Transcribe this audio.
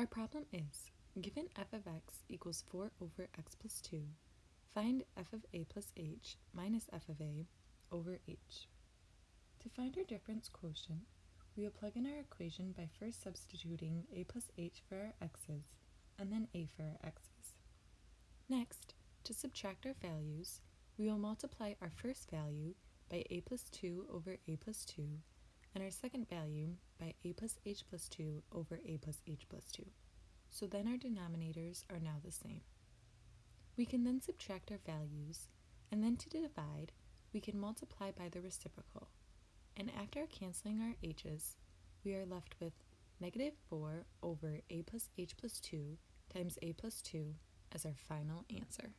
Our problem is, given f of x equals 4 over x plus 2, find f of a plus h minus f of a over h. To find our difference quotient, we will plug in our equation by first substituting a plus h for our x's and then a for our x's. Next, to subtract our values, we will multiply our first value by a plus 2 over a plus 2 and our second value by a plus h plus 2 over a plus h plus 2. So then our denominators are now the same. We can then subtract our values, and then to divide, we can multiply by the reciprocal. And after canceling our h's, we are left with negative 4 over a plus h plus 2 times a plus 2 as our final answer.